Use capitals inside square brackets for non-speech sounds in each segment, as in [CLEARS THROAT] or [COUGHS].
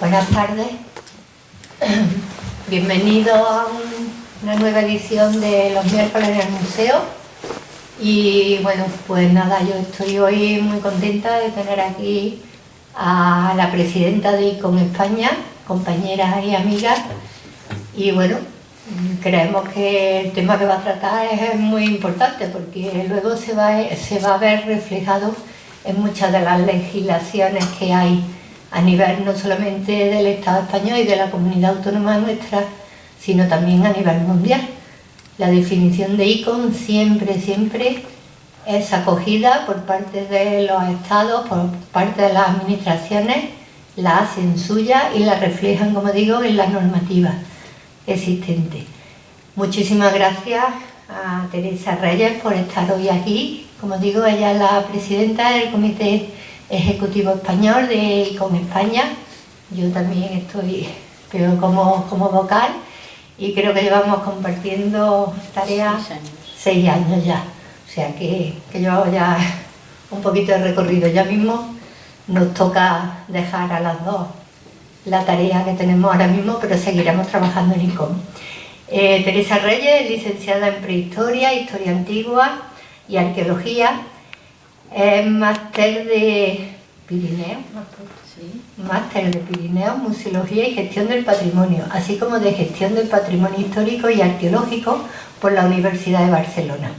Buenas tardes, bienvenido a una nueva edición de los miércoles en el museo. Y bueno, pues nada, yo estoy hoy muy contenta de tener aquí a la presidenta de ICON España, compañeras y amigas. Y bueno, creemos que el tema que va a tratar es muy importante porque luego se va, se va a ver reflejado en muchas de las legislaciones que hay a nivel no solamente del Estado español y de la comunidad autónoma nuestra, sino también a nivel mundial. La definición de ICON siempre, siempre es acogida por parte de los estados, por parte de las administraciones, la hacen suya y la reflejan, como digo, en la normativa existente. Muchísimas gracias a Teresa Reyes por estar hoy aquí. Como digo, ella es la presidenta del Comité Ejecutivo Español de ICOM España. Yo también estoy pero como, como vocal y creo que llevamos compartiendo tareas seis años, ya. O sea que, que llevamos ya un poquito de recorrido. Ya mismo nos toca dejar a las dos la tarea que tenemos ahora mismo, pero seguiremos trabajando en ICOM. Eh, Teresa Reyes, licenciada en Prehistoria, Historia Antigua y Arqueología, es máster de Pirineo, máster de Pirineo, Museología y Gestión del Patrimonio, así como de Gestión del Patrimonio Histórico y Arqueológico por la Universidad de Barcelona.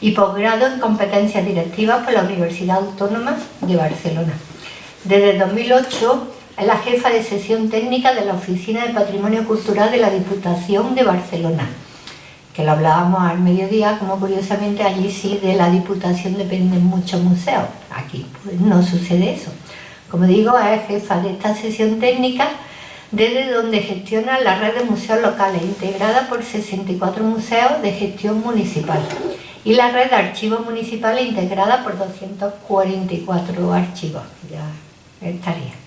Y posgrado en Competencias Directivas por la Universidad Autónoma de Barcelona. Desde 2008 es la jefa de sesión técnica de la Oficina de Patrimonio Cultural de la Diputación de Barcelona que lo hablábamos al mediodía, como curiosamente allí sí de la Diputación dependen muchos museos. Aquí pues, no sucede eso. Como digo, es jefa de esta sesión técnica desde donde gestiona la red de museos locales, integrada por 64 museos de gestión municipal, y la red de archivos municipales integrada por 244 archivos. Ya estaría.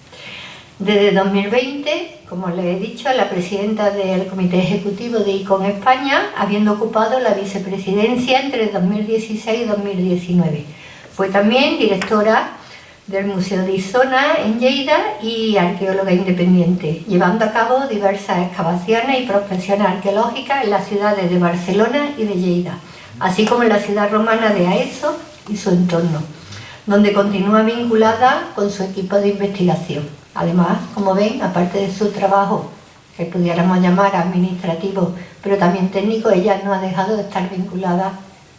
Desde 2020, como les he dicho, la presidenta del Comité Ejecutivo de ICON España, habiendo ocupado la vicepresidencia entre 2016 y 2019. Fue también directora del Museo de Isona en Lleida y arqueóloga independiente, llevando a cabo diversas excavaciones y prospecciones arqueológicas en las ciudades de Barcelona y de Lleida, así como en la ciudad romana de Aeso y su entorno, donde continúa vinculada con su equipo de investigación. Además, como ven, aparte de su trabajo, que pudiéramos llamar administrativo, pero también técnico, ella no ha dejado de estar vinculada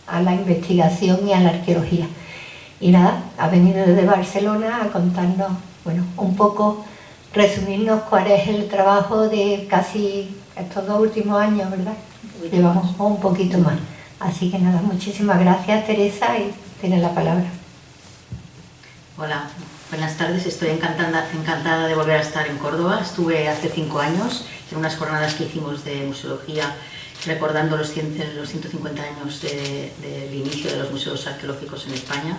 a la investigación y a la arqueología. Y nada, ha venido desde Barcelona a contarnos, bueno, un poco, resumirnos cuál es el trabajo de casi estos dos últimos años, ¿verdad? Llevamos un poquito más. Así que nada, muchísimas gracias Teresa y tienes la palabra. Hola, Buenas tardes, estoy encantada, encantada de volver a estar en Córdoba. Estuve hace cinco años en unas jornadas que hicimos de museología recordando los, 150 años del inicio de los museos arqueológicos en España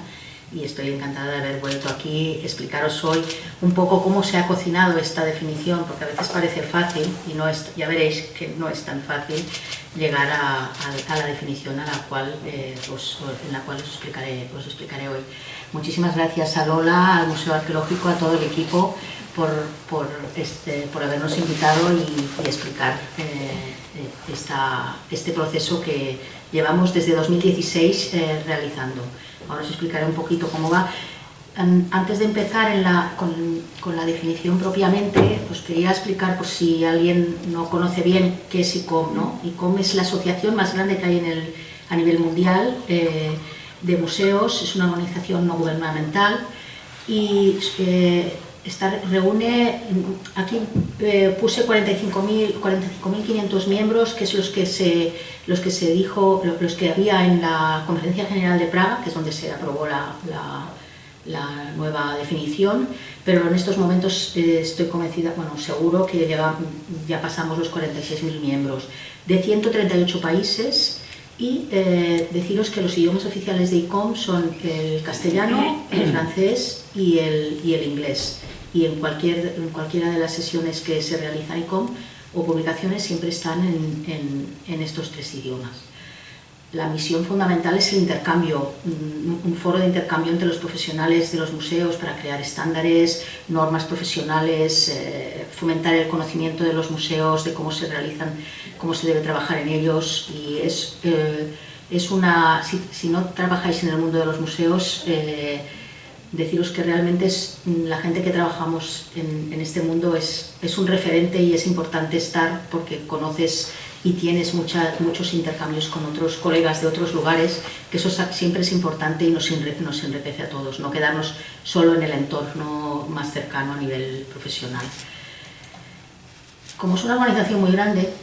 y estoy encantada de haber vuelto aquí, explicaros hoy un poco cómo se ha cocinado esta definición, porque a veces parece fácil y no es, ya veréis que no es tan fácil llegar a, la definición a la cual, eh, en la cual os explicaré, os explicaré hoy. Muchísimas gracias a Lola, al Museo Arqueológico, a todo el equipo por, por, este, por habernos invitado y, explicar eh, eh, este proceso que llevamos desde 2016 eh, realizando. Ahora os explicaré un poquito cómo va. Antes de empezar con, la definición propiamente, os quería explicar por si alguien no conoce bien qué es ICOM. ¿no? ICOM es la asociación más grande que hay en el, a nivel mundial de museos, es una organización no gubernamental y eh, reúne, aquí eh, puse 45.500 45 miembros, que es los que, se, los que se dijo, los que había en la Conferencia General de Praga, que es donde se aprobó la, la, nueva definición, pero en estos momentos eh, estoy convencida, bueno, seguro que ya, ya pasamos los 46.000 miembros, de 138 países, y eh, deciros que los idiomas oficiales de ICOM son el castellano, el francés y el, y el inglés. Y en, cualquier, en cualquiera de las sesiones que se realiza ICOM o publicaciones siempre están en, en, estos tres idiomas. La misión fundamental es el intercambio, un foro de intercambio entre los profesionales de los museos para crear estándares, normas profesionales, eh, fomentar el conocimiento de los museos, de cómo se realizan, cómo se debe trabajar en ellos. Y es, eh, es una, si, no trabajáis en el mundo de los museos, eh, deciros que realmente es, la gente que trabajamos en, en este mundo es, es un referente y es importante estar porque conoces y tienes muchos intercambios con otros colegas de otros lugares, que eso siempre es importante y nos, nos enriquece a todos, no quedarnos solo en el entorno más cercano a nivel profesional. Como es una organización muy grande,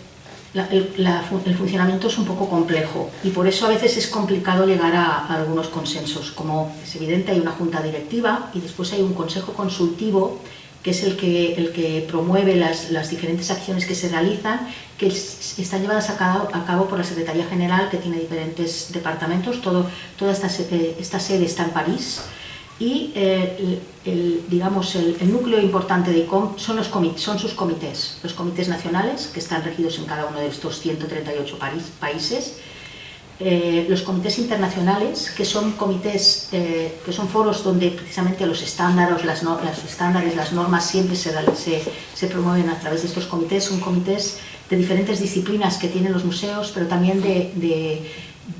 el, funcionamiento es un poco complejo y por eso a veces es complicado llegar a, algunos consensos. Como es evidente, hay una junta directiva y después hay un consejo consultivo que es el que, el que promueve las, las, diferentes acciones que se realizan, que están llevadas a cabo, a cabo, por la Secretaría General, que tiene diferentes departamentos, todo, toda esta, esta sede está en París, y eh, el, digamos, el, núcleo importante de ICOM son, los son sus comités, los comités nacionales, que están regidos en cada uno de estos 138 países, eh, los comités internacionales, que son comités, eh, que son foros donde precisamente los estándares, las, estándares, las normas siempre se, se, promueven a través de estos comités, son comités de diferentes disciplinas que tienen los museos, pero también de,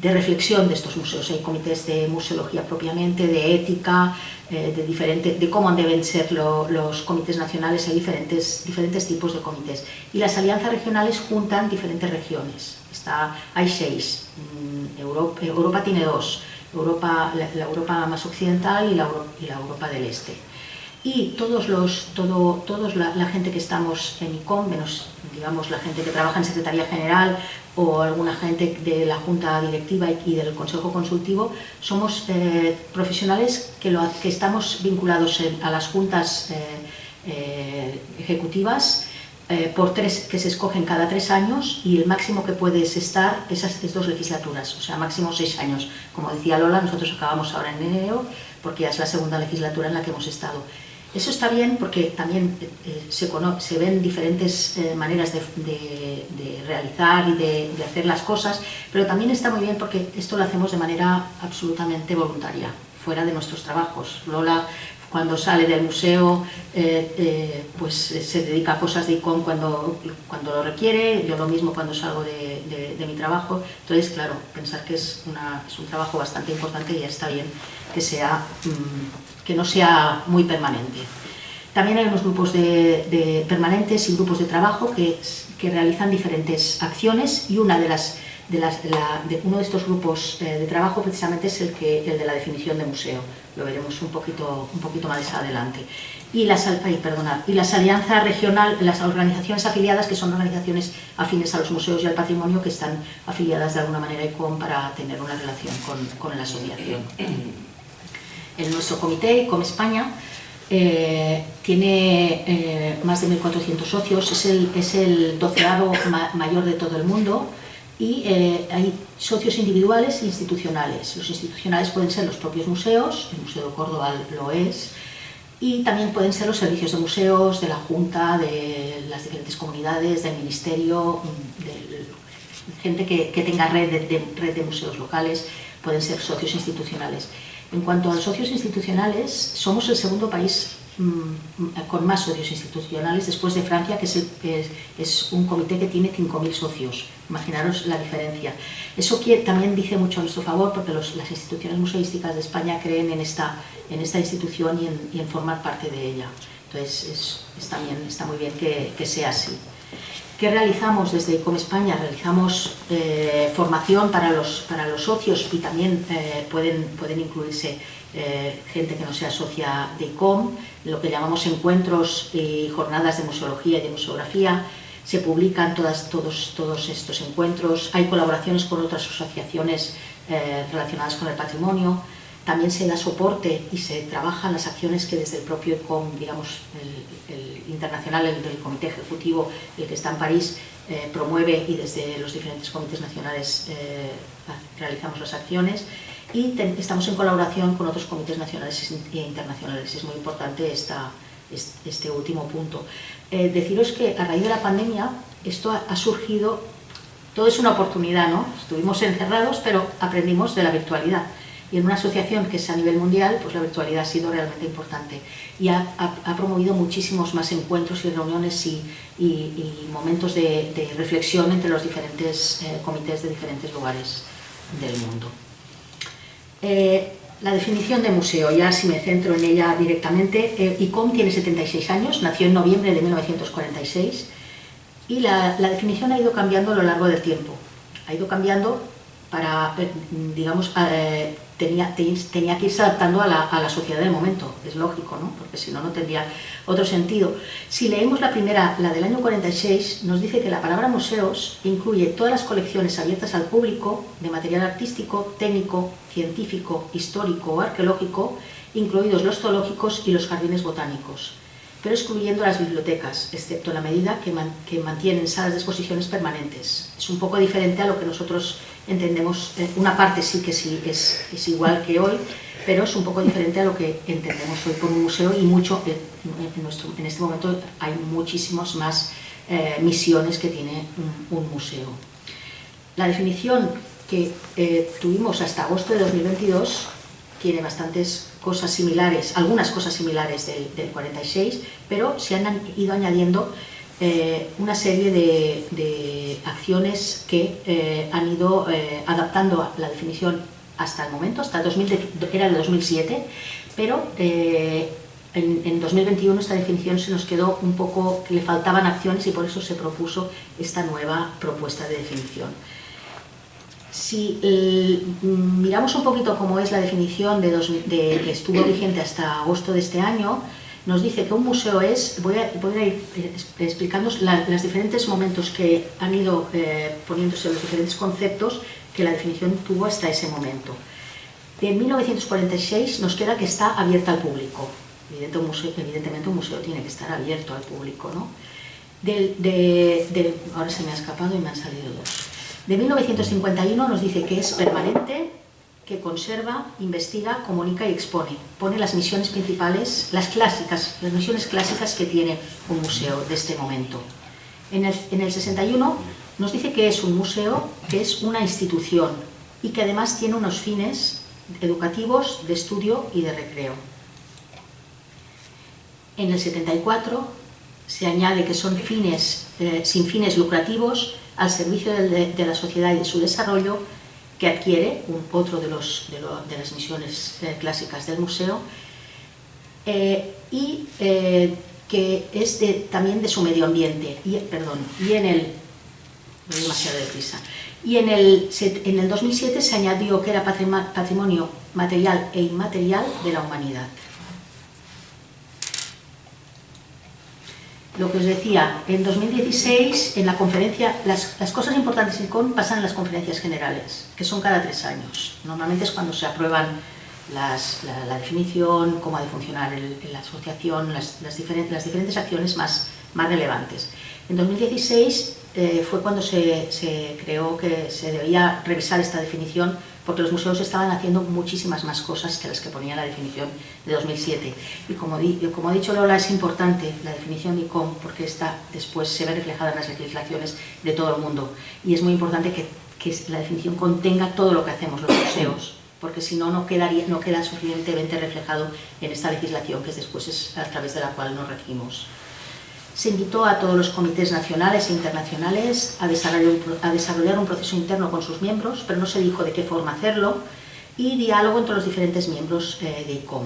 reflexión de estos museos. Hay comités de museología propiamente, de ética, eh, de, diferente, de cómo deben ser los comités nacionales, hay diferentes, diferentes tipos de comités. Y las alianzas regionales juntan diferentes regiones. Está, hay seis, mm, Europa, Europa tiene dos, Europa, la, Europa más occidental y la, y la Europa del Este y todos los, todo, todos la, gente que estamos en ICOM, menos digamos la gente que trabaja en Secretaría General o alguna gente de la Junta Directiva y del Consejo Consultivo, somos eh, profesionales que, lo, que estamos vinculados a las juntas eh, eh, ejecutivas por tres, que se escogen cada tres años y el máximo que puedes estar esas es dos legislaturas, o sea, máximo seis años. Como decía Lola, nosotros acabamos ahora en enero porque ya es la segunda legislatura en la que hemos estado. Eso está bien porque también eh, eh, se, ven diferentes eh, maneras de, realizar y de, hacer las cosas, pero también está muy bien porque esto lo hacemos de manera absolutamente voluntaria, fuera de nuestros trabajos. Lola, cuando sale del museo, pues se dedica a cosas de ICOM cuando, cuando lo requiere, yo lo mismo cuando salgo de, mi trabajo. Entonces, claro, pensar que es, es un trabajo bastante importante y ya está bien que sea... Mm, que no sea muy permanente. También hay unos grupos de, permanentes y grupos de trabajo que, que, realizan diferentes acciones y una de las, de las, de uno de estos grupos eh, de trabajo precisamente es el, que, el de la definición de museo. Lo veremos un poquito, un poquito más adelante. Y las, ay, y las alianzas regionales, las organizaciones afiliadas, que son organizaciones afines a los museos y al patrimonio, que están afiliadas de alguna manera con para tener una relación con, con la asociación en nuestro comité, como España, eh, tiene eh, más de 1.400 socios, es el, es doceavo mayor de todo el mundo y eh, hay socios individuales e institucionales. Los institucionales pueden ser los propios museos, el Museo de Córdoba lo es, y también pueden ser los servicios de museos, de la Junta, de las diferentes comunidades, del Ministerio, de gente que, tenga red de museos locales, pueden ser socios institucionales. En cuanto a los socios institucionales, somos el segundo país mm, con más socios institucionales después de Francia, que es, un comité que tiene 5.000 socios. Imaginaros la diferencia. Eso también dice mucho a nuestro favor porque las instituciones museísticas de España creen en esta, institución y en, formar parte de ella. Entonces está muy bien que sea así. ¿Qué realizamos desde ICOM España? Realizamos eh, formación para los, para los socios y también eh, pueden, pueden incluirse eh, gente que no sea socia de ICOM, lo que llamamos encuentros y jornadas de museología y de museografía. Se publican todas, todos, todos estos encuentros, hay colaboraciones con otras asociaciones relacionadas con el patrimonio, también se da soporte y se trabajan las acciones que desde el propio ICOM, digamos, el, internacional, el comité ejecutivo, el que está en París, eh, promueve y desde los diferentes comités nacionales eh, realizamos las acciones y estamos en colaboración con otros comités nacionales e internacionales. Es muy importante esta, este último punto. Eh, deciros que a raíz de la pandemia esto ha, surgido todo es una oportunidad, ¿no? Estuvimos encerrados, pero aprendimos de la virtualidad. Y en una asociación que es a nivel mundial, pues la virtualidad ha sido realmente importante y ha, promovido muchísimos más encuentros y reuniones y, momentos de, reflexión entre los diferentes eh, comités de diferentes lugares del mundo. Eh, la definición de museo, ya si me centro en ella directamente, eh, ICOM tiene 76 años, nació en noviembre de 1946 y la, definición ha ido cambiando a lo largo del tiempo. Ha ido cambiando para, digamos, tenía, tenía que irse adaptando a la, a la, sociedad del momento, es lógico, ¿no? porque si no, no tendría otro sentido. Si leemos la primera, la del año 46, nos dice que la palabra museos incluye todas las colecciones abiertas al público de material artístico, técnico, científico, histórico o arqueológico, incluidos los zoológicos y los jardines botánicos pero excluyendo las bibliotecas, excepto en la medida que, que, mantienen salas de exposiciones permanentes. Es un poco diferente a lo que nosotros entendemos, eh, una parte sí que sí es, es, igual que hoy, pero es un poco diferente a lo que entendemos hoy por un museo y mucho, eh, en, nuestro, en este momento hay muchísimas más eh, misiones que tiene un, un, museo. La definición que tuvimos hasta agosto de 2022 tiene bastantes cosas similares, algunas cosas similares del, 46, pero se han ido añadiendo eh, una serie de, acciones que eh, han ido eh, adaptando la definición hasta el momento, hasta el 2000, era de 2007, pero en, en, 2021 esta definición se nos quedó un poco, que le faltaban acciones y por eso se propuso esta nueva propuesta de definición. Si miramos un poquito cómo es la definición de, que estuvo vigente hasta agosto de este año, nos dice que un museo es, voy a, ir explicando los diferentes momentos que han ido eh, poniéndose los diferentes conceptos que la definición tuvo hasta ese momento. En 1946 nos queda que está abierta al público. Evidentemente un museo tiene que estar abierto al público. ¿no? ahora se me ha escapado y me han salido dos de 1951 nos dice que es permanente, que conserva, investiga, comunica y expone. Pone las misiones principales, las clásicas, las misiones clásicas que tiene un museo de este momento. En el, en el 61 nos dice que es un museo, que es una institución y que además tiene unos fines educativos, de estudio y de recreo. En el 74 se añade que son fines, eh, sin fines lucrativos, al servicio de, la sociedad y de su desarrollo que adquiere otro de, los, de, las misiones eh, clásicas del museo eh, y eh, que es también de su medio ambiente y, perdón, y en el demasiado deprisa y en el, en el 2007 se añadió que era patrimonio material e inmaterial de la humanidad. Lo que os decía, en 2016, en la conferencia, las, cosas importantes en CON pasan en las conferencias generales, que son cada tres años. Normalmente es cuando se aprueban la, definición, cómo ha de funcionar la asociación, las, diferentes, las diferentes acciones más, más relevantes. En 2016 eh, fue cuando se, se creó que se debía revisar esta definición porque los museos estaban haciendo muchísimas más cosas que las que ponía la definición de 2007. Y como, como ha dicho Lola, es importante la definición de ICOM porque esta después se ve reflejada en las legislaciones de todo el mundo. Y es muy importante que, que la definición contenga todo lo que hacemos los museos, porque si no, no, quedaría, no queda suficientemente reflejado en esta legislación que después es a través de la cual nos regimos. Se invitó a todos los comités nacionales e internacionales a desarrollar, un, proceso interno con sus miembros, pero no se dijo de qué forma hacerlo, y diálogo entre los diferentes miembros eh, de ICOM.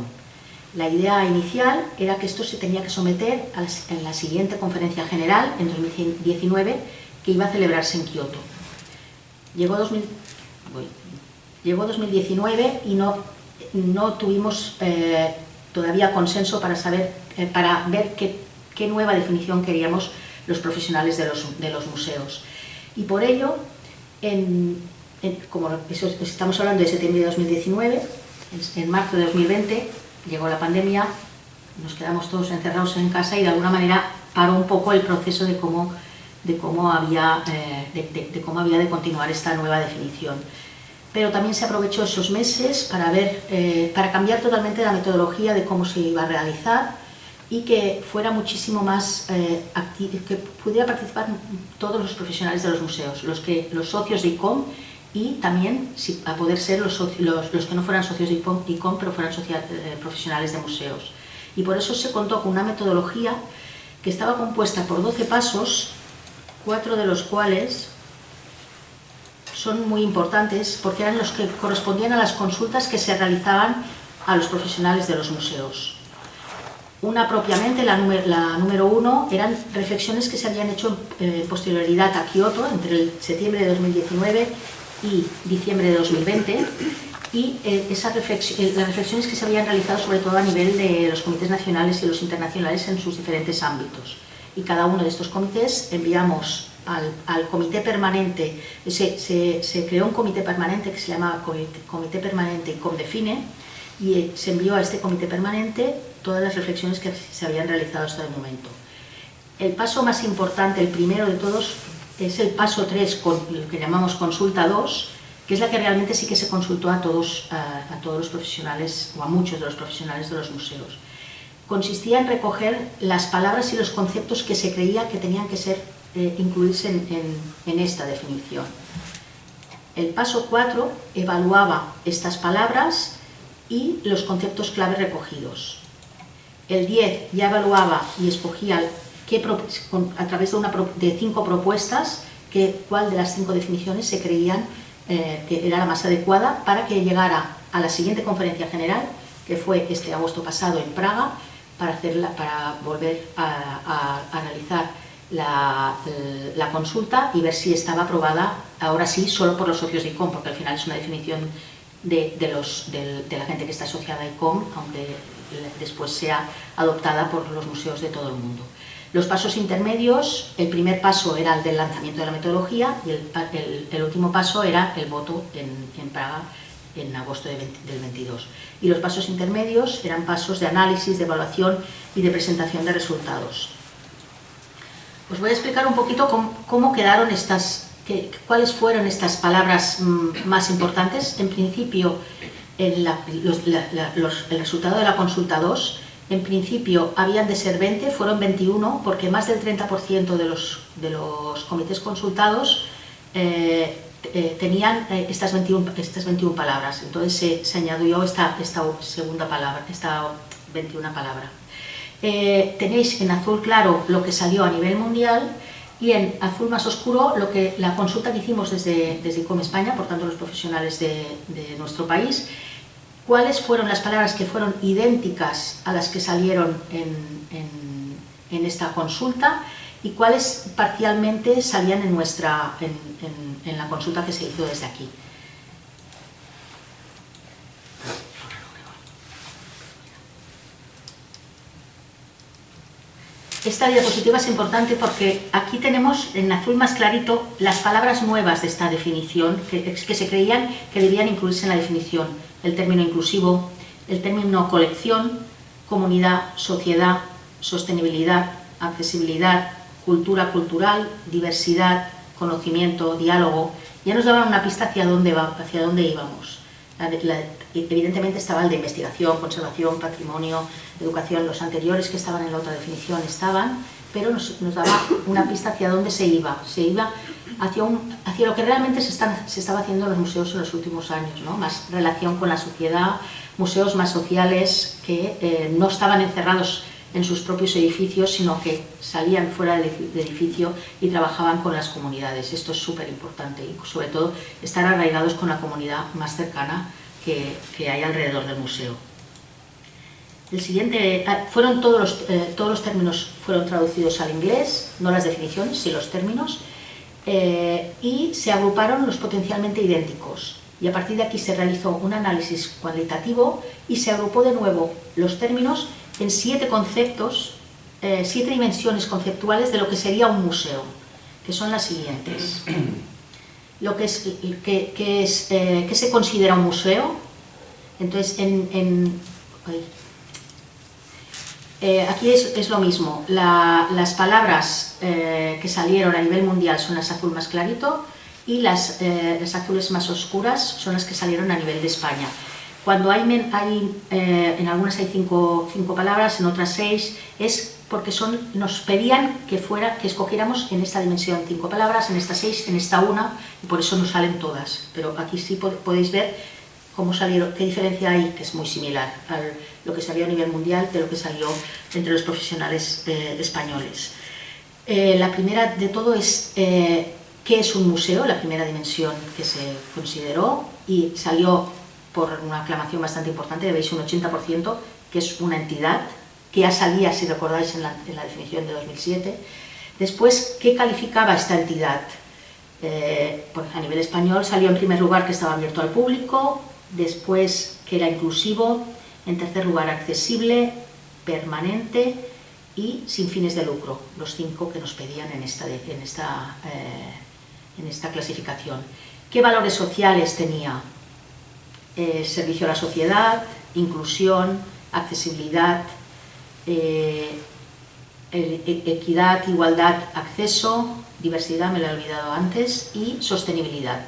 La idea inicial era que esto se tenía que someter a en la siguiente conferencia general, en 2019, que iba a celebrarse en Kioto. Llegó, 2019 y no, no tuvimos eh, todavía consenso para, saber, eh, para ver qué qué nueva definición queríamos los profesionales de los, museos. Y por ello, como estamos hablando de septiembre de 2019, en marzo de 2020 llegó la pandemia, nos quedamos todos encerrados en casa y de alguna manera paró un poco el proceso de cómo, de cómo, había, eh, de, cómo había de continuar esta nueva definición. Pero también se aprovechó esos meses para, ver, eh, para cambiar totalmente la metodología de cómo se iba a realizar y que fuera muchísimo más eh, que pudiera participar todos los profesionales de los museos, los, que, los socios de ICOM y también a poder ser los, los, que no fueran socios de ICOM, pero fueran eh, profesionales de museos. Y por eso se contó con una metodología que estaba compuesta por 12 pasos, cuatro de los cuales son muy importantes porque eran los que correspondían a las consultas que se realizaban a los profesionales de los museos. Una propiamente, la número, uno, eran reflexiones que se habían hecho en eh, posterioridad a Kioto, entre septiembre de 2019 y diciembre de 2020, y eh, esas eh, las reflexiones que se habían realizado sobre todo a nivel de los comités nacionales y los internacionales en sus diferentes ámbitos. Y cada uno de estos comités enviamos al, comité permanente, se, se, creó un comité permanente que se llama Comité, Permanente Comdefine, y se envió a este comité permanente todas las reflexiones que se habían realizado hasta el momento. El paso más importante, el primero de todos, es el paso 3, lo que llamamos consulta 2, que es la que realmente sí que se consultó a todos, a, todos los profesionales, o a muchos de los profesionales de los museos. Consistía en recoger las palabras y los conceptos que se creía que tenían que ser eh, incluirse en, en esta definición. El paso 4 evaluaba estas palabras y los conceptos clave recogidos. El 10 ya evaluaba y escogía a través de, una, de cinco propuestas que, cuál de las cinco definiciones se creían eh, que era la más adecuada para que llegara a la siguiente conferencia general, que fue este agosto pasado en Praga, para, hacerla, para volver a, analizar la, consulta y ver si estaba aprobada, ahora sí, solo por los socios de ICOM, porque al final es una definición de, los, de, la gente que está asociada a ICOM, aunque después sea adoptada por los museos de todo el mundo. Los pasos intermedios, el primer paso era el del lanzamiento de la metodología y el, último paso era el voto en, Praga en agosto del 22. Y los pasos intermedios eran pasos de análisis, de evaluación y de presentación de resultados. Os voy a explicar un poquito cómo quedaron estas ¿Cuáles fueron estas palabras mm, más importantes? En principio, el, resultado de la consulta 2, en principio habían de ser 20, fueron 21, porque más del 30% de los, de los comités consultados eh, eh, tenían eh, estas, 21, estas 21 palabras. Entonces se, añadió esta, esta segunda palabra, esta 21 palabra. tenéis en azul claro lo que salió a nivel mundial y en azul más oscuro lo que la consulta que hicimos desde, desde ICOM España, por tanto los profesionales de, nuestro país, cuáles fueron las palabras que fueron idénticas a las que salieron en, en, esta consulta y cuáles parcialmente salían en, nuestra, en la consulta que se hizo desde aquí. Esta diapositiva es importante porque aquí tenemos en azul más clarito las palabras nuevas de esta definición que, se creían que debían incluirse en la definición. El término inclusivo, el término colección, comunidad, sociedad, sostenibilidad, accesibilidad, cultura cultural, diversidad, conocimiento, diálogo, ya nos daban una pista hacia dónde, va, hacia dónde íbamos evidentemente estaba el de investigación, conservación, patrimonio, educación, los anteriores que estaban en la otra definición estaban, pero nos, daba una pista hacia dónde se iba. Se iba hacia, un, hacia lo que realmente se, se, estaba haciendo en los museos en los últimos años, ¿no? más relación con la sociedad, museos más sociales que eh, no estaban encerrados en sus propios edificios, sino que salían fuera del edificio y trabajaban con las comunidades. Esto es súper importante y sobre todo estar arraigados con la comunidad más cercana que, que hay alrededor del museo. El siguiente, fueron todos los, eh, todos los términos fueron traducidos al inglés, no las definiciones, sino los términos, eh, y se agruparon los potencialmente idénticos. Y a partir de aquí se realizó un análisis cualitativo y se agrupó de nuevo los términos en siete conceptos, eh, siete dimensiones conceptuales de lo que sería un museo, que son las siguientes. [CLEARS THROAT] Lo que, es, que, es, eh, se considera un museo, entonces en, eh, aquí es, lo mismo, las palabras que salieron a nivel mundial son las azul más clarito y las, las azules más oscuras son las que salieron a nivel de España. Cuando hay, hay eh, en algunas hay cinco, cinco, palabras, en otras seis, es porque son, nos pedían que, fuera, que escogiéramos en esta dimensión cinco palabras, en esta seis, en esta una, y por eso nos salen todas. Pero aquí sí podéis ver cómo salieron, qué diferencia hay, que es muy similar a lo que salió a nivel mundial de lo que salió entre los profesionales eh, españoles. Eh, la primera de todo es eh, qué es un museo, la primera dimensión que se consideró y salió por una aclamación bastante importante, veis un 80%, que es una entidad, que ya salía, si recordáis, en la, definición de 2007. Después, ¿qué calificaba esta entidad? pues a nivel español salió en primer lugar que estaba abierto al público, después que era inclusivo, en tercer lugar accesible, permanente y sin fines de lucro, los cinco que nos pedían en esta, en esta, eh, en esta clasificación. ¿Qué valores sociales tenía? Eh, servicio a la sociedad, inclusión, accesibilidad, eh, e, equidad, igualdad, acceso, diversidad, me lo he olvidado antes, y sostenibilidad.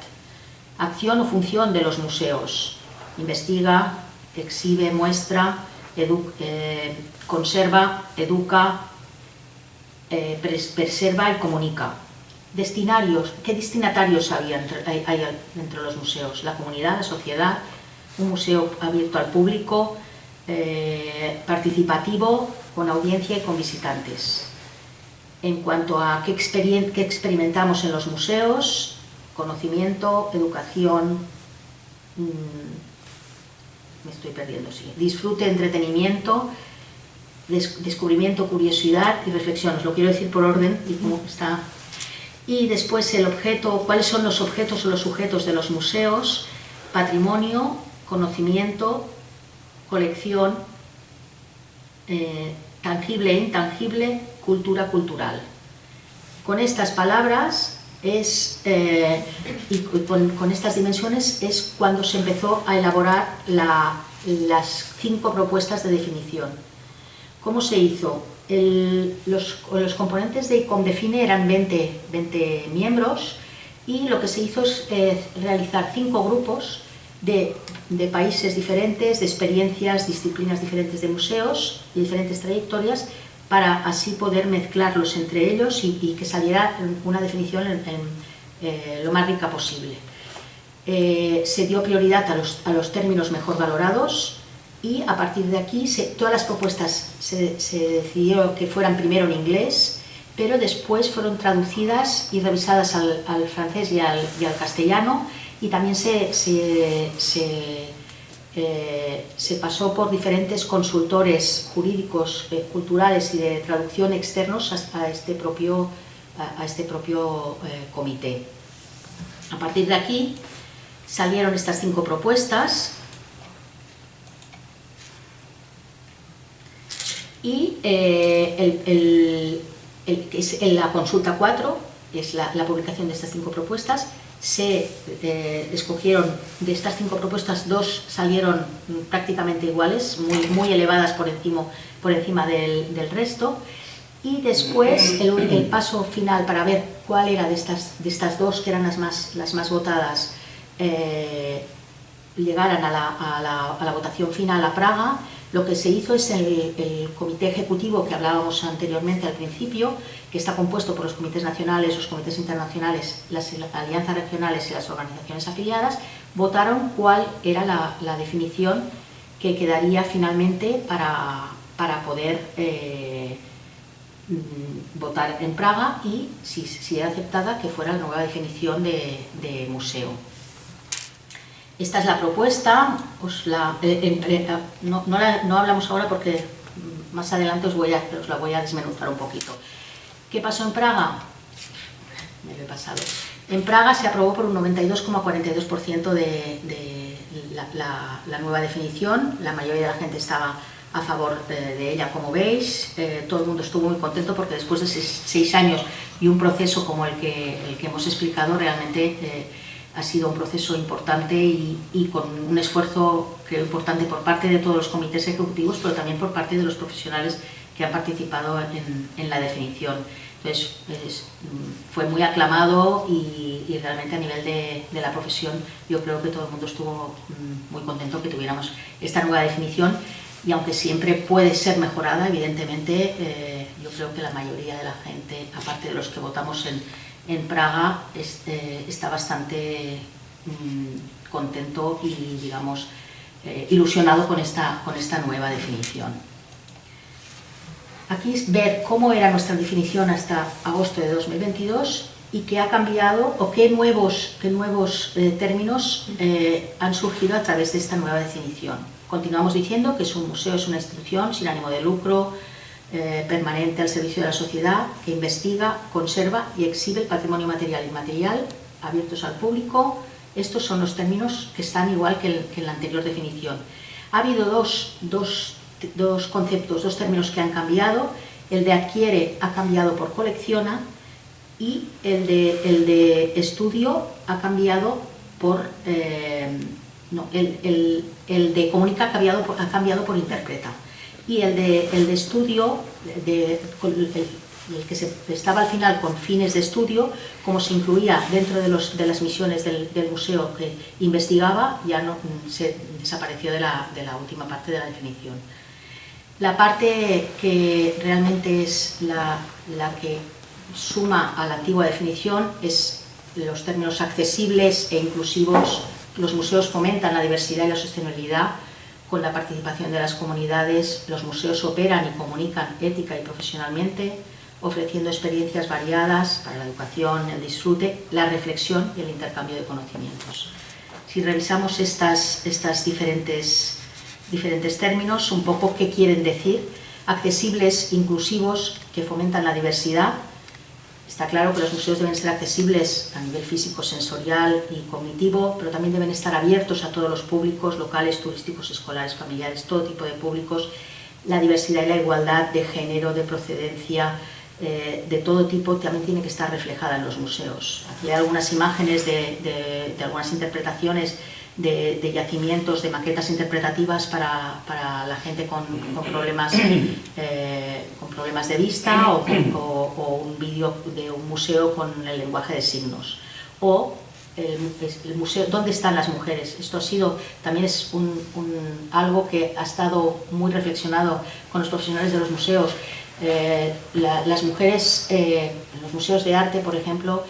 Acción o función de los museos. Investiga, exhibe, muestra, eh, conserva, educa, preserva y comunica. Destinarios, ¿qué destinatarios hay, entre los museos? La comunidad, la sociedad, un museo abierto al público, eh, participativo, con audiencia y con visitantes. En cuanto a qué, qué experimentamos en los museos, conocimiento, educación, mm, me estoy perdiendo, sí, disfrute, entretenimiento, descubrimiento, curiosidad y reflexión, os lo quiero decir por orden y cómo está. Y después el objeto, cuáles son los objetos o los sujetos de los museos, patrimonio, conocimiento, colección, eh, tangible e intangible, cultura cultural. Con estas palabras es, eh, y con, estas dimensiones es cuando se empezó a elaborar las cinco propuestas de definición. ¿Cómo se hizo? los, componentes de ICOMDEFINE eran 20, 20, miembros y lo que se hizo es eh, realizar cinco grupos de, de, países diferentes, de experiencias, disciplinas diferentes de museos y diferentes trayectorias para así poder mezclarlos entre ellos y, que saliera una definición eh, lo más rica posible. Eh, se dio prioridad a los, términos mejor valorados y a partir de aquí todas las propuestas se, decidió que fueran primero en inglés, pero después fueron traducidas y revisadas al, francés y al, castellano y también se eh, se pasó por diferentes consultores jurídicos, eh, culturales y de traducción externos a, este propio, a, este propio eh, comité. A partir de aquí salieron estas cinco propuestas y el, la consulta 4, es la publicación de estas cinco propuestas, se eh, escogieron, de estas cinco propuestas, dos salieron prácticamente iguales, muy, muy elevadas por encima, por encima del, del resto, y después el, paso final para ver cuál era de estas, de estas dos, que eran las más, las más votadas, eh, llegaran a, la, a la, votación final a Praga, lo que se hizo es el, el comité ejecutivo que hablábamos anteriormente al principio, que está compuesto por los comités nacionales, los comités internacionales, las alianzas regionales y las organizaciones afiliadas, votaron cuál era la, definición que quedaría finalmente para, para poder eh, mm, votar en Praga y, si, si, era aceptada, que fuera la nueva definición de, museo. Esta es la propuesta, la, eh, eh, no, no, hablamos ahora porque más adelante os, voy a, os la voy a desmenuzar un poquito. ¿Qué pasó en Praga? Me lo he pasado. En Praga se aprobó por un 92,42% de, la, nueva definición, la mayoría de la gente estaba a favor de, ella, como veis, eh, todo el mundo estuvo muy contento porque después de seis, años y un proceso como el que, el que hemos explicado, realmente eh, ha sido un proceso importante y, con un esfuerzo creo importante por parte de todos los comités ejecutivos, pero también por parte de los profesionales que han participado en, la definición. Entonces, mm, fue muy aclamado y, realmente a nivel de, la profesión yo creo que todo el mundo estuvo mm, muy contento que tuviéramos esta nueva definición y aunque siempre puede ser mejorada, evidentemente eh, yo creo que la mayoría de la gente, aparte de los que votamos en, en Praga, eh, está bastante mm, contento y digamos eh, ilusionado con esta, con esta nueva definición. Aquí es ver cómo era nuestra definición hasta agosto de 2022 y qué ha cambiado o qué nuevos, qué nuevos eh, términos eh, han surgido a través de esta nueva definición. Continuamos diciendo que es un museo es una institución sin ánimo de lucro, eh, permanente al servicio de la sociedad, que investiga, conserva y exhibe el patrimonio material y inmaterial abiertos al público. Estos son los términos que están igual que, que en la anterior definición. Ha habido dos, dos dos conceptos, dos términos que han cambiado. El de adquiere ha cambiado por colecciona y el de, el de estudio ha cambiado por... Eh, no, el, de comunica ha cambiado por, ha cambiado por interpreta. Y el de, el de estudio, de, el, que se, estaba al final con fines de estudio, como se incluía dentro de, los, de las misiones del, del, museo que investigaba, ya no, se desapareció de la, de la última parte de la definición. La parte que realmente es la, que suma a la antigua definición es los términos accesibles e inclusivos. Los museos fomentan la diversidad y la sostenibilidad con la participación de las comunidades. Los museos operan y comunican ética y profesionalmente, ofreciendo experiencias variadas para la educación, el disfrute, la reflexión y el intercambio de conocimientos. Si revisamos estas, estas diferentes diferentes términos, un poco qué quieren decir, accesibles, inclusivos, que fomentan la diversidad. Está claro que los museos deben ser accesibles a nivel físico, sensorial y cognitivo, pero también deben estar abiertos a todos los públicos, locales, turísticos, escolares, familiares, todo tipo de públicos. La diversidad y la igualdad de género, de procedencia, eh, de todo tipo también tiene que estar reflejada en los museos. Aquí hay algunas imágenes de, de algunas interpretaciones de, yacimientos, de maquetas interpretativas para, para la gente con, con problemas, [CLEARS THROAT] eh, con problemas de vista [CLEARS THROAT] o, o, un vídeo de un museo con el lenguaje de signos. O el, museo, ¿dónde están las mujeres? Esto ha sido, también es un, algo que ha estado muy reflexionado con los profesionales de los museos. Eh, las mujeres eh, en los museos de arte, por ejemplo,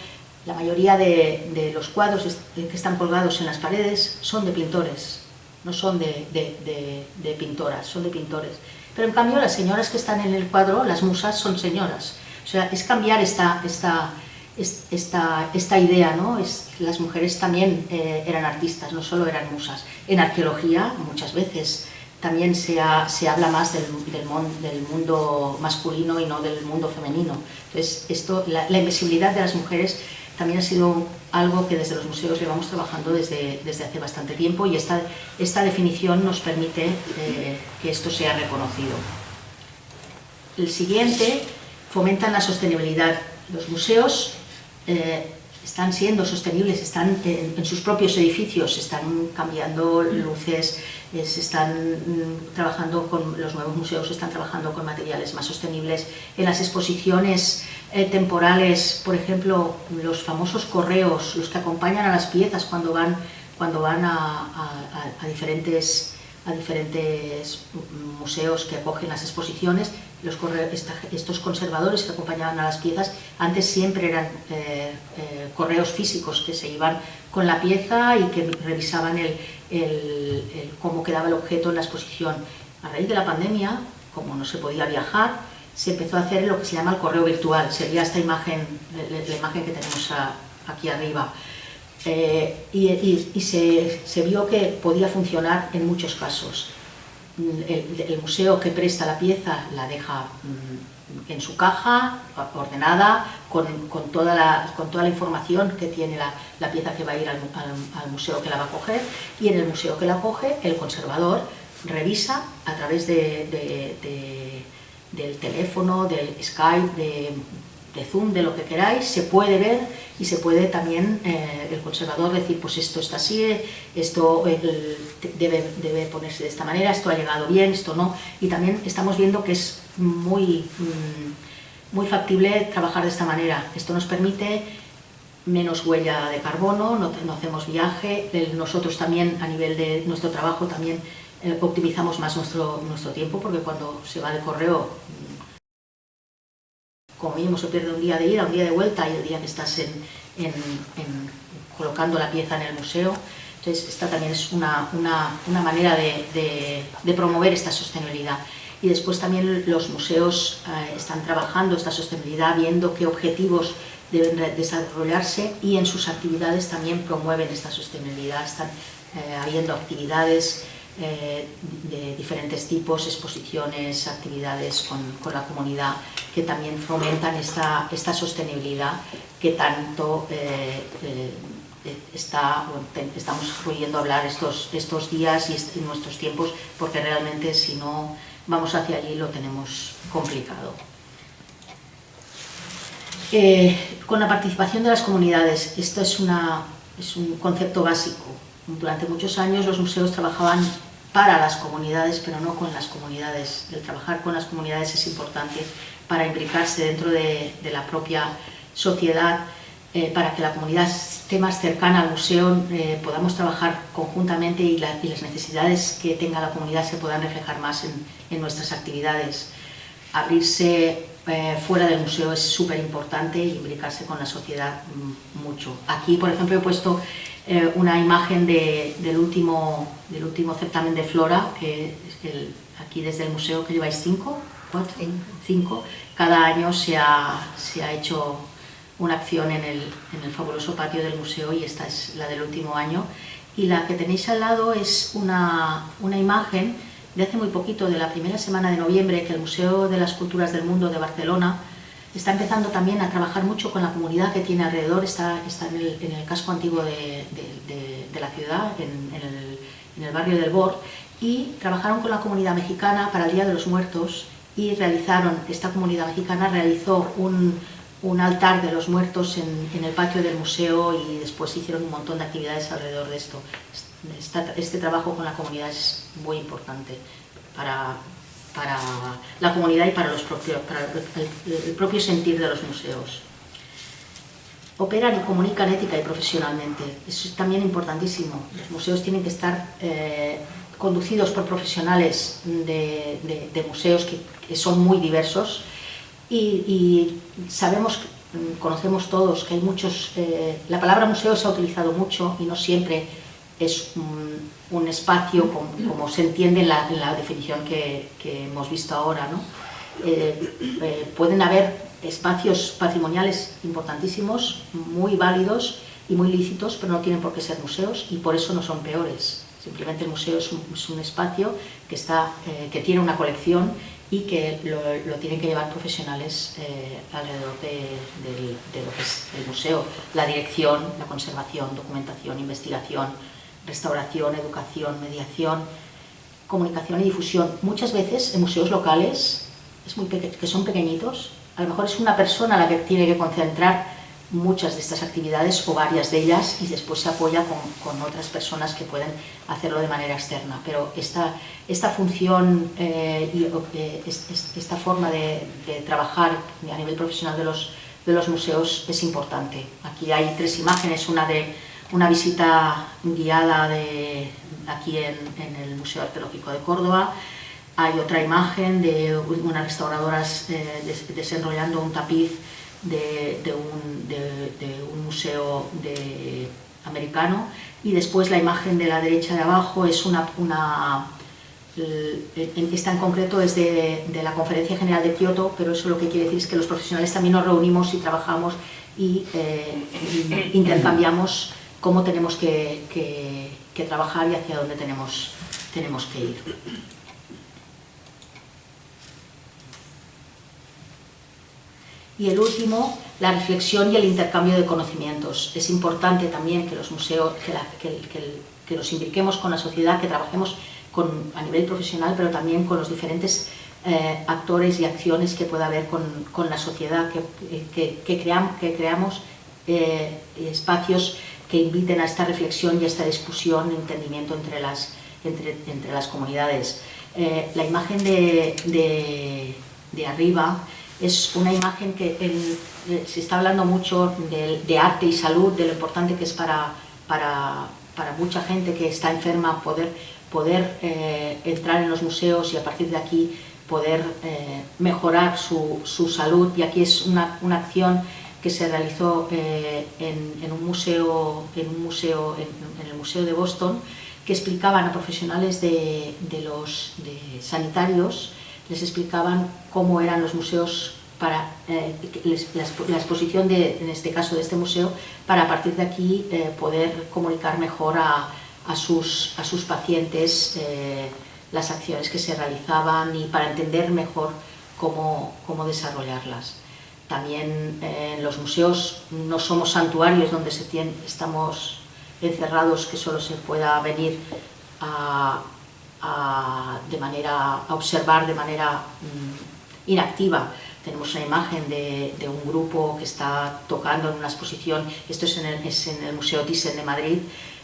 la mayoría de, los cuadros que están colgados en las paredes son de pintores, no son de, pintoras, son de pintores. Pero en cambio las señoras que están en el cuadro, las musas, son señoras. O sea, es cambiar esta, esta, esta, esta idea, ¿no? Es, las mujeres también eh, eran artistas, no solo eran musas. En arqueología, muchas veces, también se, se habla más del, del, mundo masculino y no del mundo femenino. Entonces, esto, la, la invisibilidad de las mujeres también ha sido algo que desde los museos llevamos trabajando desde, desde hace bastante tiempo y esta, esta definición nos permite eh, que esto sea reconocido. El siguiente, fomentan la sostenibilidad. Los museos eh, están siendo sostenibles, están en, sus propios edificios, están cambiando luces, se están mm, trabajando con los nuevos museos, están trabajando con materiales más sostenibles. En las exposiciones eh, temporales, por ejemplo, los famosos correos, los que acompañan a las piezas cuando van, cuando van a, diferentes, a diferentes museos que acogen las exposiciones, los estos conservadores que acompañaban a las piezas, antes siempre eran eh, eh, correos físicos que se iban con la pieza y que revisaban el, cómo quedaba el objeto en la exposición. A raíz de la pandemia, como no se podía viajar, se empezó a hacer lo que se llama el correo virtual, sería esta imagen, la, imagen que tenemos aquí arriba. Eh, y, se, se, vio que podía funcionar en muchos casos. El, museo que presta la pieza la deja mm, en su caja, ordenada, con, con, toda, la, con toda la información que tiene la, la pieza que va a ir al, museo que la va a coger, y en el museo que la coge, el conservador revisa a través de del teléfono, del Skype, de, Zoom, de lo que queráis, se puede ver y se puede también eh, el conservador decir, pues esto está así, esto debe, debe, ponerse de esta manera, esto ha llegado bien, esto no. Y también estamos viendo que es muy, mm, muy factible trabajar de esta manera. Esto nos permite menos huella de carbono, no, no hacemos viaje, nosotros también a nivel de nuestro trabajo también eh, optimizamos más nuestro, nuestro tiempo porque cuando se va de correo como mínimo se pierde un día de ida, un día de vuelta y el día que estás en, en, colocando la pieza en el museo. Entonces, esta también es una, una, una manera de, de, promover esta sostenibilidad. Y después también los museos eh, están trabajando esta sostenibilidad, viendo qué objetivos deben desarrollarse y en sus actividades también promueven esta sostenibilidad. Están eh, habiendo actividades eh, de diferentes tipos, exposiciones, actividades con, con, la comunidad que también fomentan esta, esta sostenibilidad que tanto eh, eh, está, estamos pudiendo hablar estos, estos días y nuestros tiempos porque realmente si no vamos hacia allí lo tenemos complicado. con la participación de las comunidades, esto es, una, es un concepto básico. Durante muchos años los museos trabajaban para las comunidades, pero no con las comunidades. El trabajar con las comunidades es importante para implicarse dentro de, la propia sociedad, eh, para que la comunidad esté más cercana al museo, eh, podamos trabajar conjuntamente y, las necesidades que tenga la comunidad se puedan reflejar más en, nuestras actividades. Abrirse eh, fuera del museo es súper importante y implicarse con la sociedad mm, mucho. Aquí, por ejemplo, he puesto eh, una imagen del, último, del último certamen de Flora, que es el, aquí desde el museo que lleváis cinco, cuatro, cinco. Cada año se ha, se ha hecho una acción en el, en el, fabuloso patio del museo y esta es la del último año. Y la que tenéis al lado es una, una imagen de hace muy poquito, de la primera semana de noviembre, que el Museo de las Culturas del Mundo de Barcelona Está empezando también a trabajar mucho con la comunidad que tiene alrededor, está, está en, el, casco antiguo de, la ciudad, en, el, barrio del Bor, y trabajaron con la comunidad mexicana para el Día de los Muertos y realizaron, esta comunidad mexicana realizó un, altar de los muertos en, el patio del museo y después hicieron un montón de actividades alrededor de esto. este trabajo con la comunidad es muy importante para, para la comunidad y para, los propios, para el, propio sentir de los museos. Operan y comunican ética y profesionalmente, eso es también importantísimo. Los museos tienen que estar eh, conducidos por profesionales de, museos que, son muy diversos y, sabemos, conocemos todos que hay muchos... Eh, la palabra museo se ha utilizado mucho y no siempre es un, espacio como, se entiende en la, definición que, hemos visto ahora. ¿no? Eh, eh, pueden haber espacios patrimoniales importantísimos, muy válidos y muy lícitos, pero no tienen por qué ser museos y por eso no son peores. Simplemente el museo es un, espacio que, está, eh, que tiene una colección y que lo, tienen que llevar profesionales alrededor de, de, lo que es el museo, la dirección, la conservación, documentación, investigación, restauración, educación, mediación, comunicación y difusión. Muchas veces en museos locales, es muy que son pequeñitos, a lo mejor es una persona la que tiene que concentrar muchas de estas actividades o varias de ellas y después se apoya con, otras personas que pueden hacerlo de manera externa. Pero esta, esta función eh, y eh, esta forma de, de, trabajar a nivel profesional de los, de los museos es importante. Aquí hay tres imágenes, una de una visita guiada de, aquí en, el Museo Arqueológico de Córdoba. Hay otra imagen de unas restauradoras eh, desenrollando un tapiz de, un, museo americano y después la imagen de la derecha de abajo es una, una esta en concreto es de, la Conferencia General de Kioto, pero eso lo que quiere decir es que los profesionales también nos reunimos y trabajamos y eh, [COUGHS] intercambiamos cómo tenemos que, trabajar y hacia dónde tenemos, tenemos que ir. Y el último, la reflexión y el intercambio de conocimientos. Es importante también que los museos, que, nos impliquemos con la sociedad, que trabajemos con, a nivel profesional, pero también con los diferentes eh, actores y acciones que pueda haber con, la sociedad, que, que creamos eh, espacios que inviten a esta reflexión y a esta discusión, entendimiento entre las, entre, entre las comunidades. Eh, la imagen de, de, arriba es una imagen que eh, se está hablando mucho de, arte y salud, de lo importante que es para, para, para mucha gente que está enferma poder, poder eh, entrar en los museos y a partir de aquí poder eh, mejorar su, su, salud. Y aquí es una, una acción que se realizó en, en, un museo, en, un museo en, el Museo de Boston, que explicaban a profesionales de, los sanitarios les explicaban cómo eran los museos para eh, la, exposición de, en este caso de este museo, para a partir de aquí eh, poder comunicar mejor a, a, sus, a sus pacientes eh, las acciones que se realizaban y para entender mejor cómo, cómo desarrollarlas. También en los museos no somos santuarios donde estamos encerrados que solo se pueda venir a, de manera, a observar de manera mm, inactiva. Tenemos una imagen de, un grupo que está tocando en una exposición, esto es en el, Museo Thyssen de Madrid,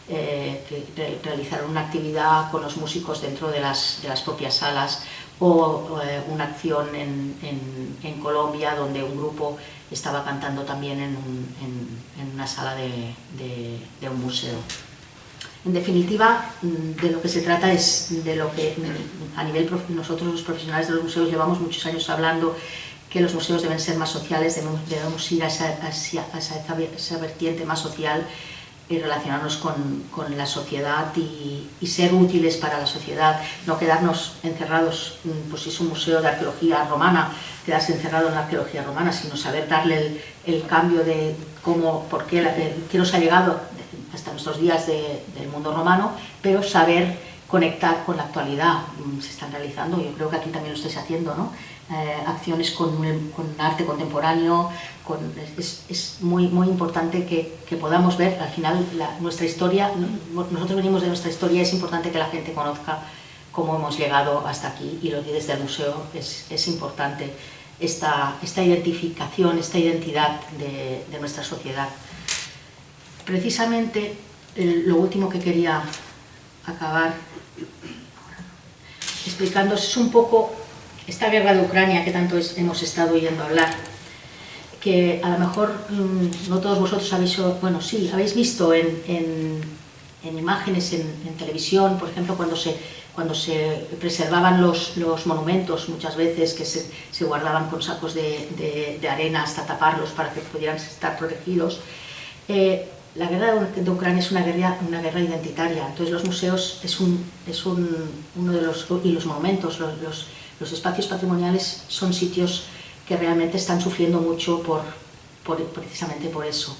eh, que re, realizaron una actividad con los músicos dentro de las, de las propias salas o eh, una acción en, en, Colombia donde un grupo estaba cantando también en, en una sala de, de, un museo. En definitiva, mm, de lo que se trata es de lo que mm, a nivel nosotros los profesionales de los museos llevamos muchos años hablando que los museos deben ser más sociales, debemos, debemos ir a a esa, vertiente más social y relacionarnos con, con la sociedad y, ser útiles para la sociedad, no quedarnos encerrados, mm, pues si es un museo de arqueología romana, quedarse encerrado en la arqueología romana, sino saber darle el, cambio de cómo, por qué, qué nos ha llegado hasta nuestros días de, del mundo romano, pero saber conectar con la actualidad. Mm, se están realizando, yo creo que aquí también lo estáis haciendo, ¿no? Eh, acciones con, con, arte contemporáneo, con, es, es, muy, muy importante que, que podamos ver. Al final la, nuestra historia, nosotros venimos de nuestra historia, es importante que la gente conozca cómo hemos llegado hasta aquí y lo que desde el museo es, es importante esta, esta identificación, esta identidad de, de nuestra sociedad. Precisamente el, lo último que quería acabar explicando es un poco esta guerra de Ucrania que tanto hemos estado oyendo hablar, que a lo mejor mmm, no todos vosotros habéis, bueno sí, habéis visto en, en, en imágenes en, en, televisión, por ejemplo, cuando se, preservaban los, monumentos muchas veces, que se, guardaban con sacos de, de, arena hasta taparlos para que pudieran estar protegidos, eh, la guerra de Ucrania es una guerra, una guerra identitaria, entonces los museos es, un, es un, uno de los, y los monumentos, los, los, espacios patrimoniales son sitios que realmente están sufriendo mucho por, por precisamente por eso.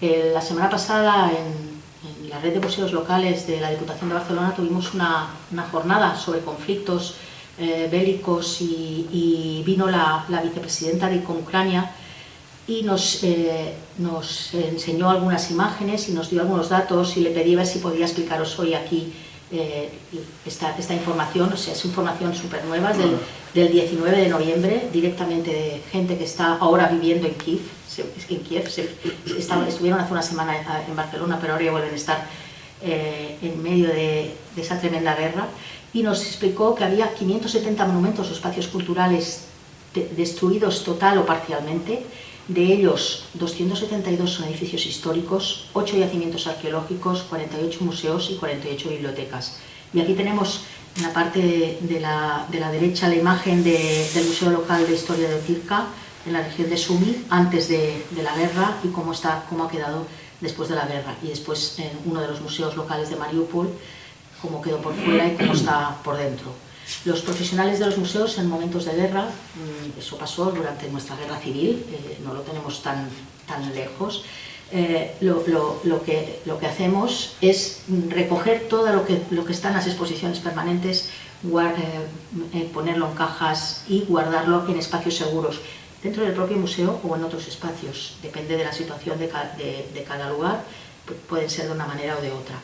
Eh, la semana pasada en, en, la red de museos locales de la Diputación de Barcelona tuvimos una, una jornada sobre conflictos eh, bélicos y, y, vino la, la vicepresidenta de Ucrania y nos, eh, nos, enseñó algunas imágenes y nos dio algunos datos y le pedí a ver si podía explicaros hoy aquí eh, esta, esta, información, o sea, es información súper nueva, es del, del, 19 de noviembre, directamente de gente que está ahora viviendo en Kiev, se, en Kiev se, estaban, estuvieron hace una semana en Barcelona, pero ahora ya vuelven a estar eh, en medio de, de esa tremenda guerra, y nos explicó que había 570 monumentos o espacios culturales de, destruidos total o parcialmente, de ellos, 272 son edificios históricos, 8 yacimientos arqueológicos, 48 museos y 48 bibliotecas. Y aquí tenemos en la parte de, la, de la, derecha la imagen de, del Museo Local de Historia de Tirka, en la región de Sumi, antes de, de, la guerra y cómo, está, cómo ha quedado después de la guerra. Y después en uno de los museos locales de Mariupol, cómo quedó por fuera y cómo está por dentro. Los profesionales de los museos en momentos de guerra, mm, eso pasó durante nuestra guerra civil, eh, no lo tenemos tan, tan lejos, eh, lo, lo, lo, que, lo que hacemos es recoger todo lo que, lo que está en las exposiciones permanentes, guard, eh, ponerlo en cajas y guardarlo en espacios seguros, dentro del propio museo o en otros espacios, depende de la situación de, ca de, de cada lugar, pueden ser de una manera o de otra.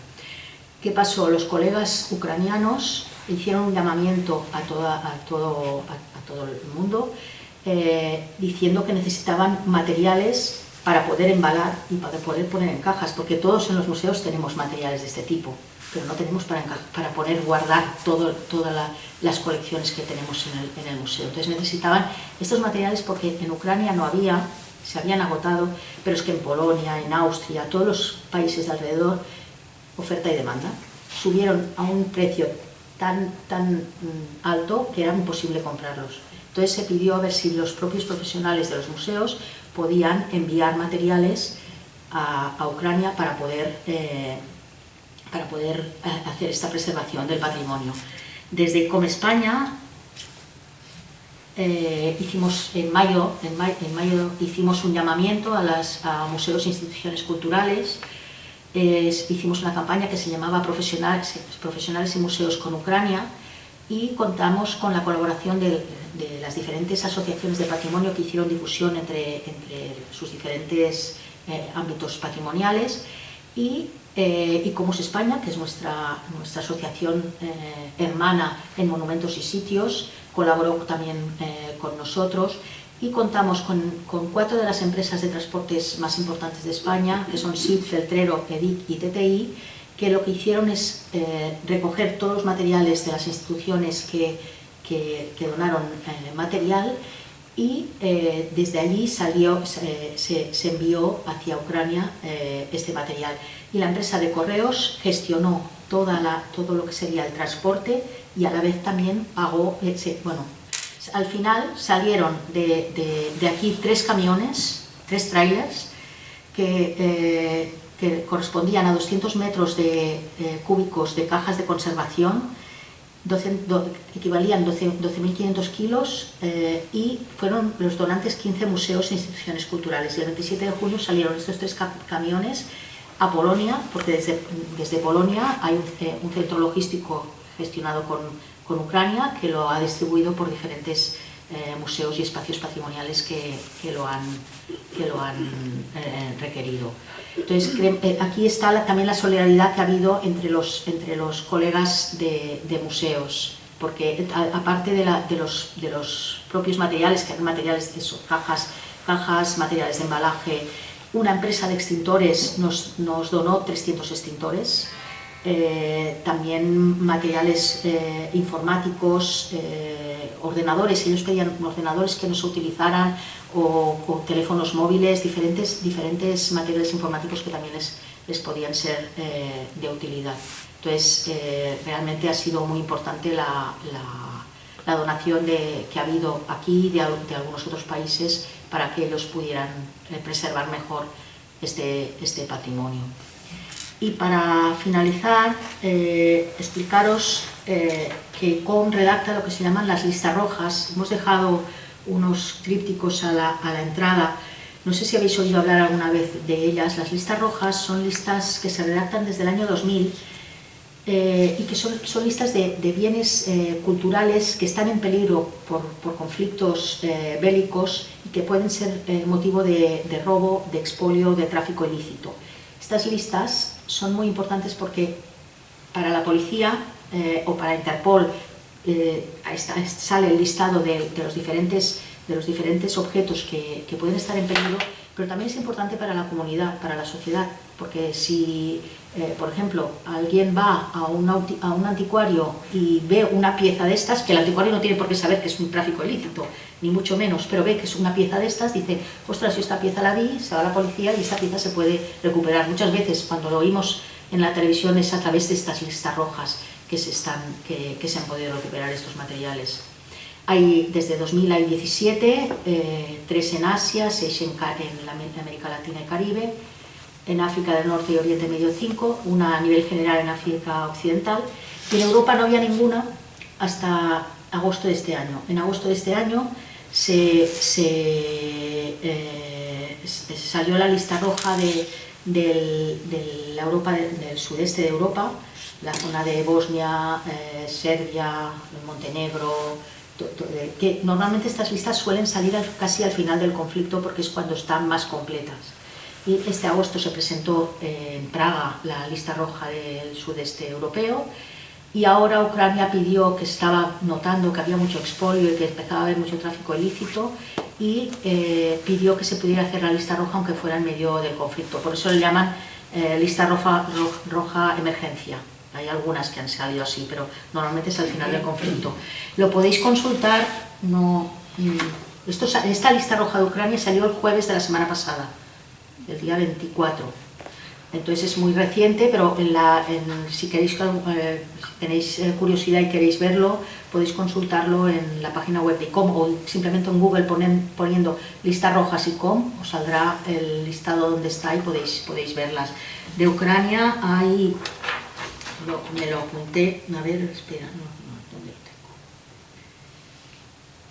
¿Qué pasó? Los colegas ucranianos hicieron un llamamiento a, toda, a, todo, a, todo, el mundo eh, diciendo que necesitaban materiales para poder embalar y para poder poner en cajas, porque todos en los museos tenemos materiales de este tipo, pero no tenemos para, para poner, guardar todas las colecciones que tenemos en el, en el museo. Entonces necesitaban estos materiales porque en Ucrania no había, se habían agotado, pero es que en Polonia, en Austria, todos los países de alrededor, oferta y demanda, subieron a un precio tan, tan mm, alto que era imposible comprarlos. Entonces se pidió a ver si los propios profesionales de los museos podían enviar materiales a, Ucrania para poder, eh, para poder eh, hacer esta preservación del patrimonio. Desde Come España eh, hicimos en mayo, en, mayo, hicimos un llamamiento a, las, museos e instituciones culturales, hicimos una campaña que se llamaba Profesionales, y Museos con Ucrania y contamos con la colaboración de, las diferentes asociaciones de patrimonio que hicieron difusión entre, entre sus diferentes eh, ámbitos patrimoniales y, eh, y Comos España, que es nuestra, nuestra asociación eh, hermana en monumentos y sitios, colaboró también con nosotros y contamos con, cuatro de las empresas de transportes más importantes de España, que son SID, Feltrero, EDIC y TTI, que lo que hicieron es recoger todos los materiales de las instituciones que, que, donaron material y eh, desde allí salió, se, envió hacia Ucrania eh, este material. Y la empresa de correos gestionó toda la, todo lo que sería el transporte y a la vez también pagó, bueno, al final salieron de, de, aquí tres camiones, tres trailers, que, eh, correspondían a 200 metros de, cúbicos de cajas de conservación, 12, equivalían 12.500 kilos eh, y fueron los donantes 15 museos e instituciones culturales. Y el 27 de junio salieron estos tres camiones a Polonia, porque desde, desde Polonia hay un, eh, centro logístico gestionado con, con, Ucrania que lo ha distribuido por diferentes eh, museos y espacios patrimoniales que, que lo han, que lo han requerido. Entonces, eh, aquí está también la solidaridad que ha habido entre los, entre los colegas de, museos, porque aparte de, los, de, los, propios materiales, que hay materiales de eso, cajas, cajas, materiales de embalaje, una empresa de extintores nos, nos donó 300 extintores, eh, también materiales eh, informáticos, ordenadores, ellos pedían ordenadores que no se utilizaran o, teléfonos móviles, diferentes, diferentes materiales informáticos que también les, les podían ser eh, de utilidad. Entonces, eh, realmente ha sido muy importante la, la, donación de, que ha habido aquí de, de, algunos otros países para que ellos pudieran eh, preservar mejor este, este patrimonio. Y para finalizar, explicaros que COM redacta lo que se llaman las listas rojas. Hemos dejado unos trípticos a la, entrada. No sé si habéis oído hablar alguna vez de ellas. Las listas rojas son listas que se redactan desde el año 2000 eh, y que son, son listas de, bienes eh, culturales que están en peligro por, conflictos eh, bélicos y que pueden ser motivo de, robo, de expolio, de tráfico ilícito. Estas listas son muy importantes porque para la policía o para Interpol eh, sale el listado de, los diferentes, de los diferentes objetos que, pueden estar en peligro, pero también es importante para la comunidad, para la sociedad, porque si, eh, por ejemplo, alguien va a un, a un anticuario y ve una pieza de estas, que el anticuario no tiene por qué saber que es un tráfico ilícito, ni mucho menos, pero ve que es una pieza de estas, dice, ostras, yo esta pieza la vi, se va a la policía y esta pieza se puede recuperar. Muchas veces cuando lo oímos en la televisión es a través de estas listas rojas que se, están, que, se han podido recuperar estos materiales. Hay, desde 2000 hay 17, eh, en Asia, seis en, en, América Latina y Caribe, en África del Norte y Oriente Medio 5, una a nivel general en África Occidental, y en Europa no había ninguna hasta agosto de este año. En agosto de este año se, eh, salió la lista roja de, la Europa, del sudeste de Europa, la zona de Bosnia, eh, Serbia, Montenegro, eh, que normalmente estas listas suelen salir casi al final del conflicto porque es cuando están más completas. Y este agosto se presentó en Praga la lista roja del sudeste europeo y ahora Ucrania pidió que estaba notando que había mucho expolio y que empezaba a haber mucho tráfico ilícito y eh, pidió que se pudiera hacer la lista roja aunque fuera en medio del conflicto. Por eso le llaman lista roja, roja emergencia hay algunas que han salido así, pero normalmente es al final del conflicto. Lo podéis consultar, no, mm, esto, esta lista roja de Ucrania salió el jueves de la semana pasada, el día 24 entonces es muy reciente, pero si, queréis, eh, tenéis eh, curiosidad y queréis verlo, podéis consultarlo en la página web de ICOM o simplemente en Google poniendo lista rojas ICOM, os saldrá el listado donde está y podéis, podéis verlas. De Ucrania hay, me lo apunté, a ver, espera, no, no, ¿dónde lo tengo?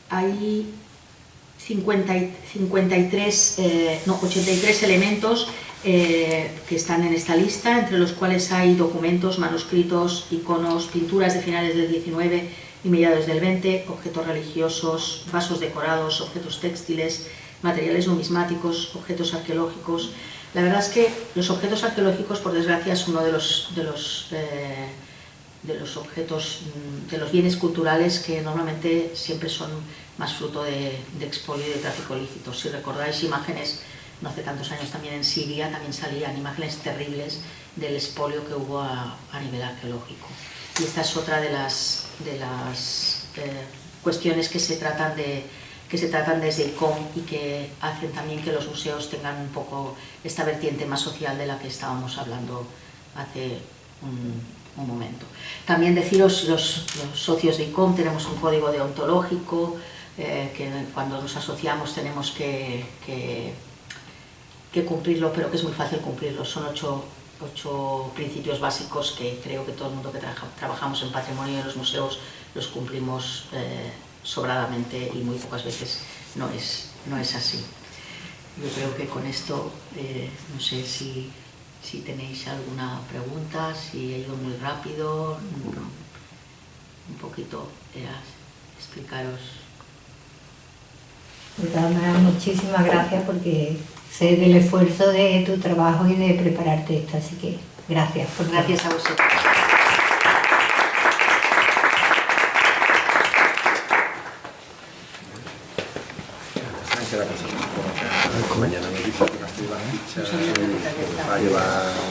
Hay 50, 53, eh, no, 83 elementos eh, que están en esta lista, entre los cuales hay documentos, manuscritos, iconos, pinturas de finales del 19 y mediados del 20, objetos religiosos, vasos decorados, objetos textiles, materiales numismáticos, objetos arqueológicos. La verdad es que los objetos arqueológicos, por desgracia, es uno de los, eh, de los objetos, mm, de los bienes culturales que normalmente siempre son más fruto de, expolio y de tráfico ilícito. Si recordáis imágenes no hace tantos años también en Siria, también salían imágenes terribles del expolio que hubo a, nivel arqueológico. Y esta es otra de las, de las eh, cuestiones que se, tratan de, que se tratan desde ICOM y que hacen también que los museos tengan un poco esta vertiente más social de la que estábamos hablando hace un, momento. También deciros, los, socios de ICOM tenemos un código deontológico, eh, que cuando nos asociamos tenemos que cumplirlo, pero que es muy fácil cumplirlo. Son ocho, ocho principios básicos que creo que todo el mundo que trabajamos en patrimonio de los museos los cumplimos eh, sobradamente y muy pocas veces no es, no es así. Yo creo que con esto, eh, no sé si, si, tenéis alguna pregunta, si he ido muy rápido, un poquito era explicaros. Pues muchísimas gracias porque sé del esfuerzo de tu trabajo y de prepararte esto, así que gracias. Por gracias a vosotros. Mañana me dice que la ficha va a llevar